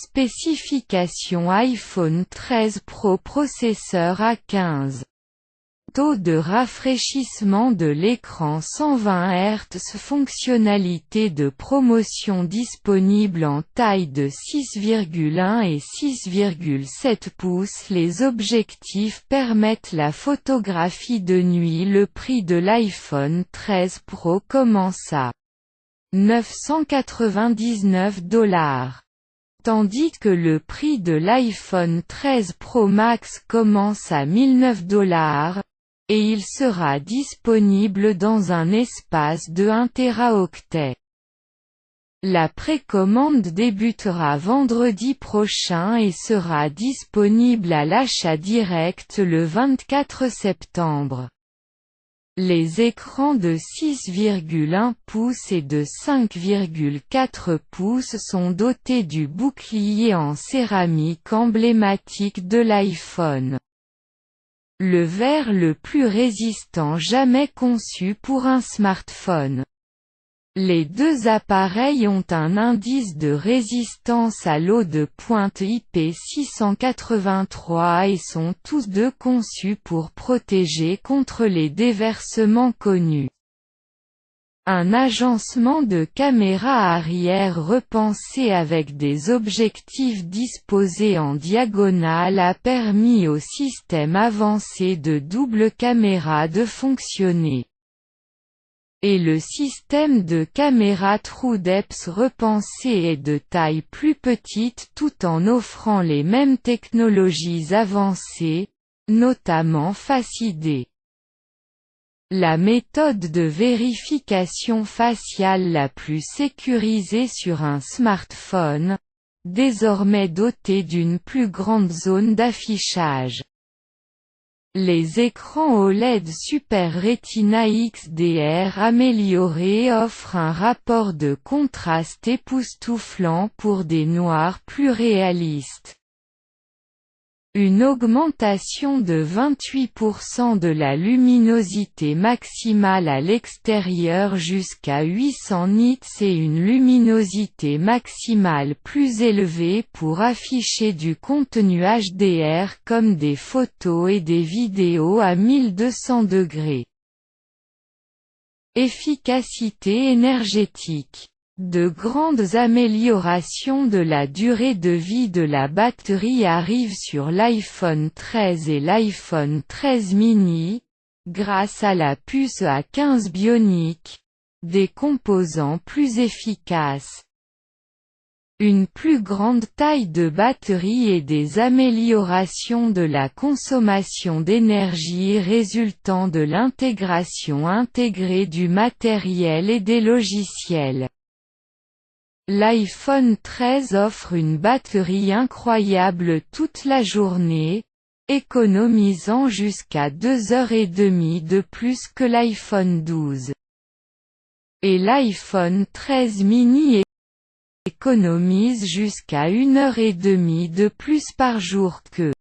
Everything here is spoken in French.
Spécification iPhone 13 Pro Processeur A15 Taux de rafraîchissement de l'écran 120 Hz Fonctionnalité de promotion disponible en taille de 6,1 et 6,7 pouces. Les objectifs permettent la photographie de nuit. Le prix de l'iPhone 13 Pro commence à 999 dollars tandis que le prix de l'iPhone 13 Pro Max commence à 1009 dollars, et il sera disponible dans un espace de 1 Teraoctet. La précommande débutera vendredi prochain et sera disponible à l'achat direct le 24 septembre. Les écrans de 6,1 pouces et de 5,4 pouces sont dotés du bouclier en céramique emblématique de l'iPhone. Le verre le plus résistant jamais conçu pour un smartphone. Les deux appareils ont un indice de résistance à l'eau de pointe IP683 et sont tous deux conçus pour protéger contre les déversements connus. Un agencement de caméra arrière repensé avec des objectifs disposés en diagonale a permis au système avancé de double caméra de fonctionner. Et le système de caméra TrueDepth repensé est de taille plus petite tout en offrant les mêmes technologies avancées, notamment Face ID. La méthode de vérification faciale la plus sécurisée sur un smartphone, désormais dotée d'une plus grande zone d'affichage. Les écrans OLED Super Retina XDR améliorés offrent un rapport de contraste époustouflant pour des noirs plus réalistes. Une augmentation de 28% de la luminosité maximale à l'extérieur jusqu'à 800 nits et une luminosité maximale plus élevée pour afficher du contenu HDR comme des photos et des vidéos à 1200 degrés. Efficacité énergétique de grandes améliorations de la durée de vie de la batterie arrivent sur l'iPhone 13 et l'iPhone 13 mini, grâce à la puce A15 Bionic, des composants plus efficaces, une plus grande taille de batterie et des améliorations de la consommation d'énergie résultant de l'intégration intégrée du matériel et des logiciels L'iPhone 13 offre une batterie incroyable toute la journée, économisant jusqu'à 2 heures et demie de plus que l'iPhone 12. Et l'iPhone 13 mini économise jusqu'à 1 heure et demie de plus par jour que